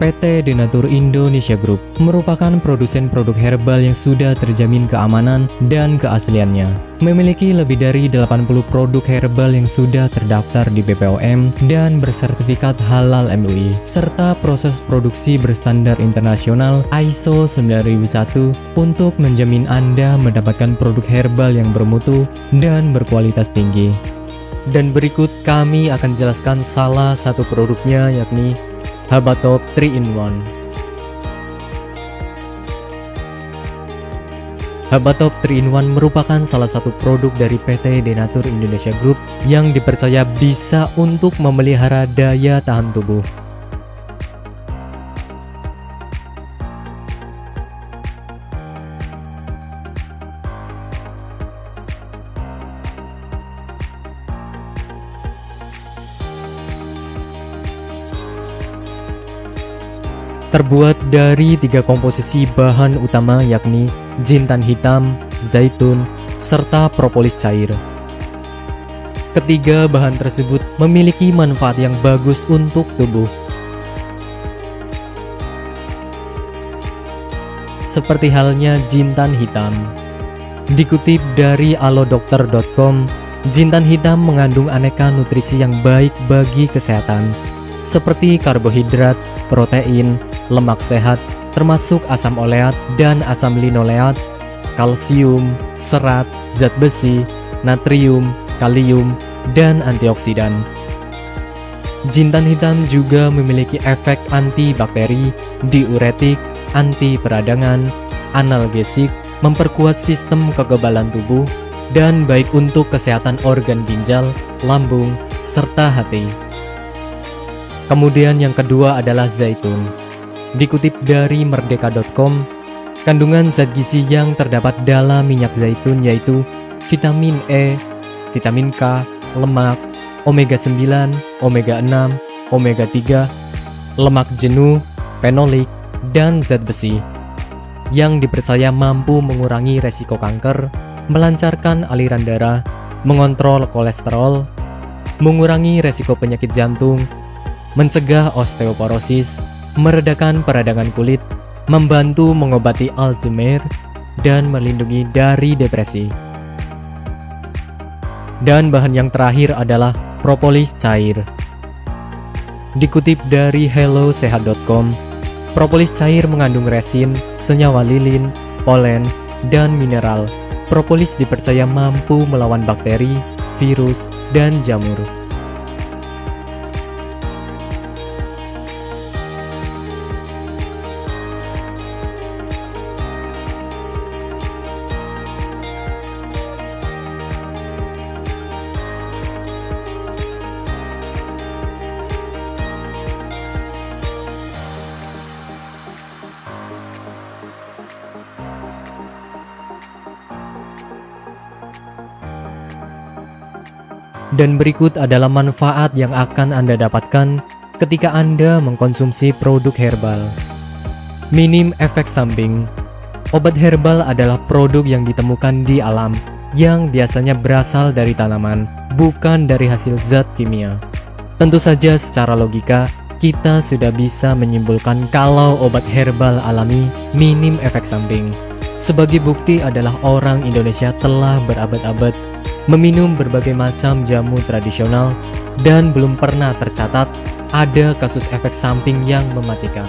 PT Denatur Indonesia Group merupakan produsen produk herbal yang sudah terjamin keamanan dan keasliannya. Memiliki lebih dari 80 produk herbal yang sudah terdaftar di BPOM dan bersertifikat halal MUI, serta proses produksi berstandar internasional ISO 9001 untuk menjamin Anda mendapatkan produk herbal yang bermutu dan berkualitas tinggi. Dan berikut kami akan jelaskan salah satu produknya yakni Habatop 3 in 1 Habatop 3 in 1 merupakan salah satu produk dari PT Denatur Indonesia Group yang dipercaya bisa untuk memelihara daya tahan tubuh. Terbuat dari tiga komposisi bahan utama yakni jintan hitam, zaitun, serta propolis cair. Ketiga bahan tersebut memiliki manfaat yang bagus untuk tubuh. Seperti halnya jintan hitam. Dikutip dari alodokter.com, jintan hitam mengandung aneka nutrisi yang baik bagi kesehatan, seperti karbohidrat, protein, lemak sehat, termasuk asam oleat dan asam linoleat, kalsium, serat, zat besi, natrium, kalium, dan antioksidan. Jintan hitam juga memiliki efek antibakteri, diuretik, anti peradangan, analgesik, memperkuat sistem kekebalan tubuh, dan baik untuk kesehatan organ ginjal, lambung, serta hati. Kemudian yang kedua adalah zaitun. Dikutip dari merdeka.com, kandungan zat gizi yang terdapat dalam minyak zaitun yaitu vitamin E, vitamin K, lemak, omega 9, omega 6, omega 3, lemak jenuh, fenolik, dan zat besi. Yang dipercaya mampu mengurangi resiko kanker, melancarkan aliran darah, mengontrol kolesterol, mengurangi resiko penyakit jantung, mencegah osteoporosis, meredakan peradangan kulit, membantu mengobati Alzheimer, dan melindungi dari depresi. Dan bahan yang terakhir adalah propolis cair. Dikutip dari hellosehat.com, propolis cair mengandung resin, senyawa lilin, polen, dan mineral. Propolis dipercaya mampu melawan bakteri, virus, dan jamur. Dan berikut adalah manfaat yang akan Anda dapatkan ketika Anda mengkonsumsi produk herbal. Minim efek samping. Obat herbal adalah produk yang ditemukan di alam yang biasanya berasal dari tanaman, bukan dari hasil zat kimia. Tentu saja secara logika, kita sudah bisa menyimpulkan kalau obat herbal alami minim efek samping. Sebagai bukti adalah orang Indonesia telah berabad-abad meminum berbagai macam jamu tradisional dan belum pernah tercatat ada kasus efek samping yang mematikan.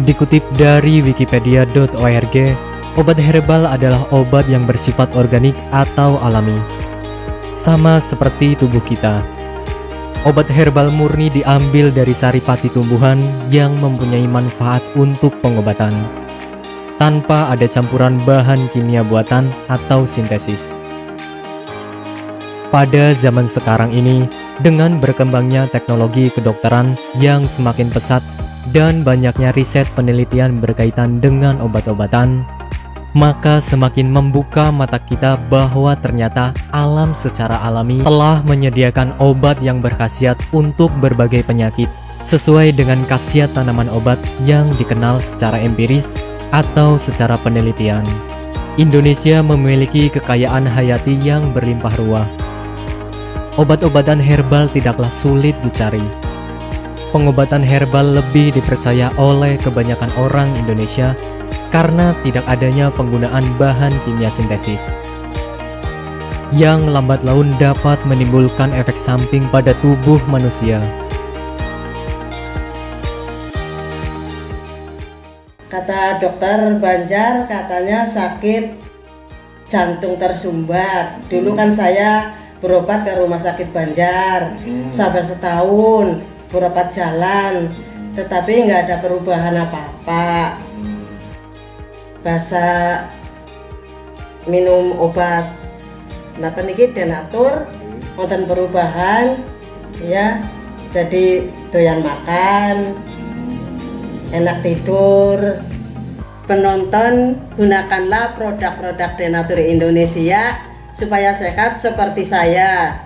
Dikutip dari wikipedia.org, obat herbal adalah obat yang bersifat organik atau alami. Sama seperti tubuh kita, obat herbal murni diambil dari saripati tumbuhan yang mempunyai manfaat untuk pengobatan tanpa ada campuran bahan kimia buatan atau sintesis. Pada zaman sekarang ini, dengan berkembangnya teknologi kedokteran yang semakin pesat dan banyaknya riset penelitian berkaitan dengan obat-obatan, maka semakin membuka mata kita bahwa ternyata alam secara alami telah menyediakan obat yang berkhasiat untuk berbagai penyakit sesuai dengan khasiat tanaman obat yang dikenal secara empiris atau secara penelitian. Indonesia memiliki kekayaan hayati yang berlimpah ruah. obat-obatan herbal tidaklah sulit dicari. Pengobatan herbal lebih dipercaya oleh kebanyakan orang Indonesia karena tidak adanya penggunaan bahan kimia sintesis yang lambat laun dapat menimbulkan efek samping pada tubuh manusia. Kata dokter Banjar katanya sakit jantung tersumbat. Dulu kan saya berobat ke rumah sakit Banjar sampai setahun berobat jalan, tetapi nggak ada perubahan apa-apa. Bahasa minum obat. Napa niki denatur wonten perubahan ya. Jadi doyan makan enak tidur. Penonton gunakanlah produk-produk denatur Indonesia supaya sehat seperti saya